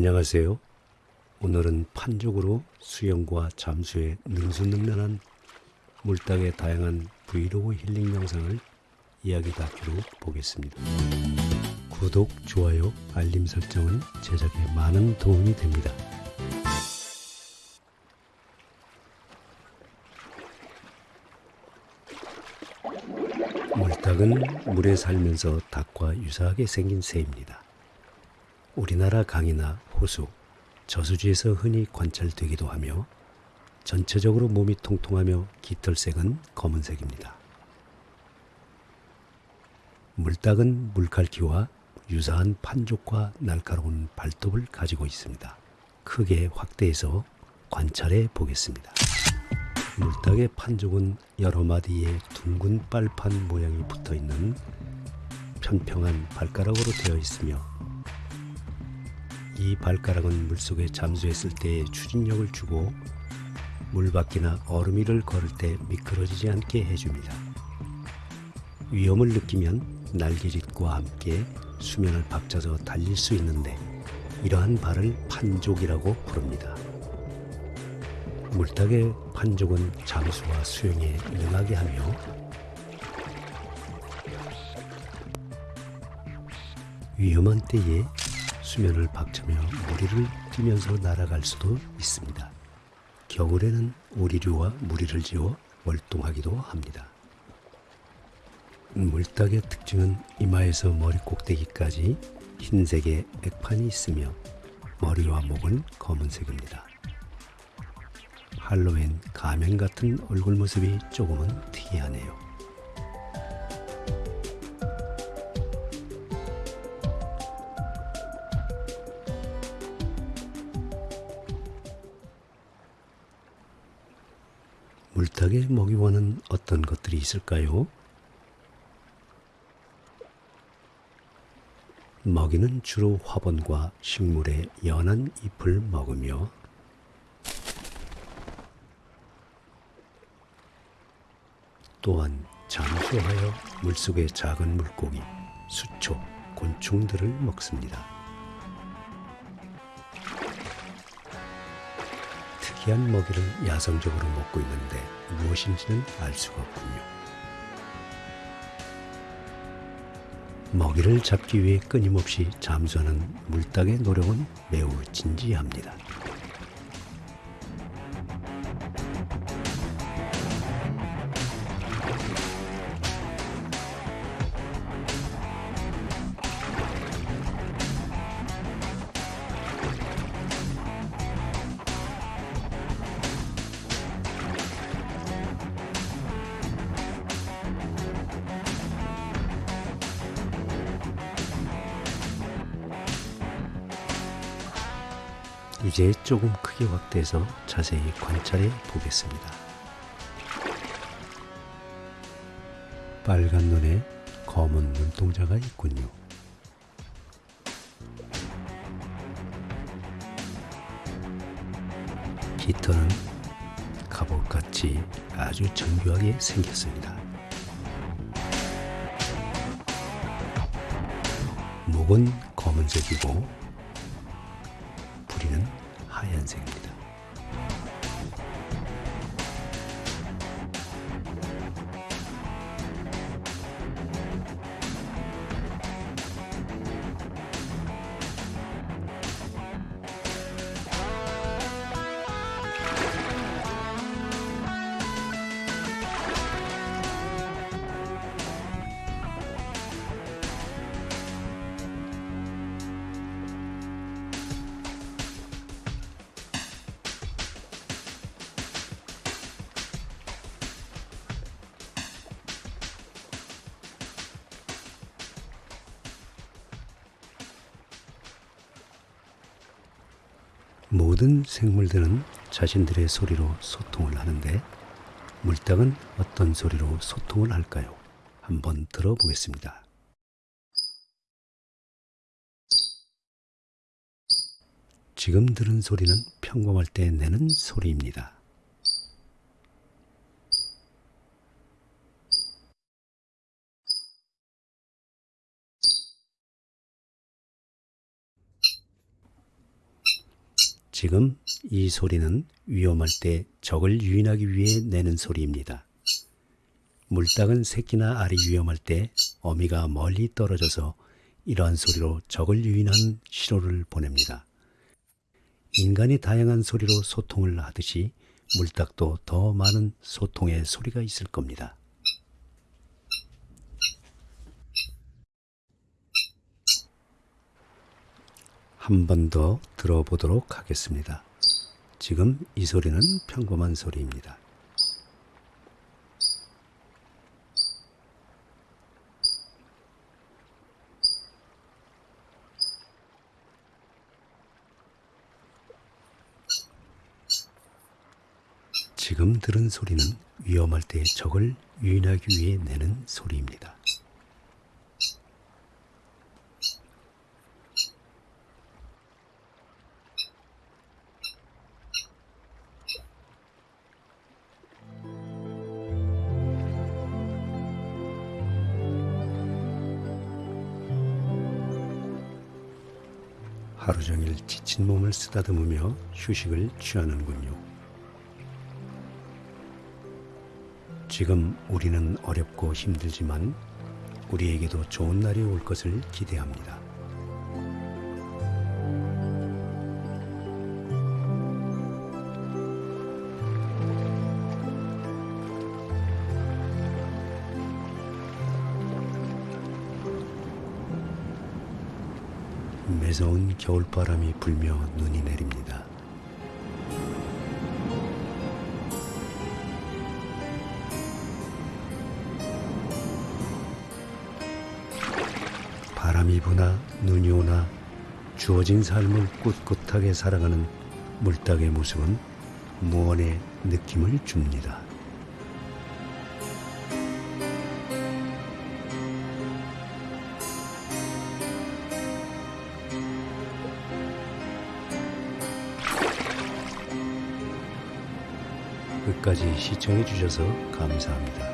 안녕하세요. 오늘은 판족으로 수영과 잠수의 능수능란한 물닭의 다양한 브이로그 힐링 영상을 이야기 다큐로 보겠습니다. 구독, 좋아요, 알림 설정은 제작에 많은 도움이 됩니다. 물닭은 물에 살면서 닭과 유사하게 생긴 새입니다. 우리나라 강이나 호수, 저수지에서 흔히 관찰되기도 하며 전체적으로 몸이 통통하며 깃털색은 검은색입니다. 물닭은 물갈퀴와 유사한 판족과 날카로운 발톱을 가지고 있습니다. 크게 확대해서 관찰해 보겠습니다. 물닭의 판족은 여러 마디의 둥근 빨판 모양이 붙어 있는 편평한 발가락으로 되어 있으며 이 발가락은 물속에 잠수했을 때 추진력을 주고 물밖이나 얼음 위를 걸을 때 미끄러지지 않게 해줍니다. 위험을 느끼면 날개짓과 함께 수면을 박차서 달릴 수 있는데 이러한 발을 판족이라고 부릅니다. 물닭의 판족은 잠수와 수영에 능하게 하며 위험한 때에 수면을 박차며 무리를 뛰면서 날아갈 수도 있습니다. 겨울에는 오리류와 무리를 지어 월동하기도 합니다. 물닭의 특징은 이마에서 머리 꼭대기까지 흰색의 액판이 있으며 머리와 목은 검은색입니다. 할로윈 가면 같은 얼굴 모습이 조금은 특이하네요. 물닭의 먹이원은 어떤 것들이 있을까요? 먹이는 주로 화분과 식물의 연한 잎을 먹으며 또한 잠수하여 물속의 작은 물고기, 수초, 곤충들을 먹습니다. 특이한 먹이를 야성적으로 먹고 있는데 무엇인지는 알 수가 없군요. 먹이를 잡기 위해 끊임없이 잠수하는 물닭의 노력은 매우 진지합니다. 이제 조금 크게 확대해서 자세히 관찰해 보겠습니다. 빨간 눈에 검은 눈동자가 있군요. 깃털은 갑옷같이 아주 정교하게 생겼습니다. 목은 검은색이고 모든 생물들은 자신들의 소리로 소통을 하는데 물닭은 어떤 소리로 소통을 할까요? 한번 들어보겠습니다. 지금 들은 소리는 평범할 때 내는 소리입니다. 지금 이 소리는 위험할 때 적을 유인하기 위해 내는 소리입니다. 물닭은 새끼나 알이 위험할 때 어미가 멀리 떨어져서 이러한 소리로 적을 유인한 신호를 보냅니다. 인간이 다양한 소리로 소통을 하듯이 물닭도 더 많은 소통의 소리가 있을 겁니다. 한 번 더 들어보도록 하겠습니다. 지금 이 소리는 평범한 소리입니다. 지금 들은 소리는 위험할 때 적을 유인하기 위해 내는 소리입니다. 하루 종일 지친 몸을 쓰다듬으며 휴식을 취하는군요. 지금 우리는 어렵고 힘들지만 우리에게도 좋은 날이 올 것을 기대합니다. 매서운 겨울바람이 불며 눈이 내립니다. 바람이 부나 눈이 오나 주어진 삶을 꿋꿋하게 살아가는 물닭의 모습은 무언의 느낌을 줍니다. 끝까지 시청해 주셔서 감사합니다.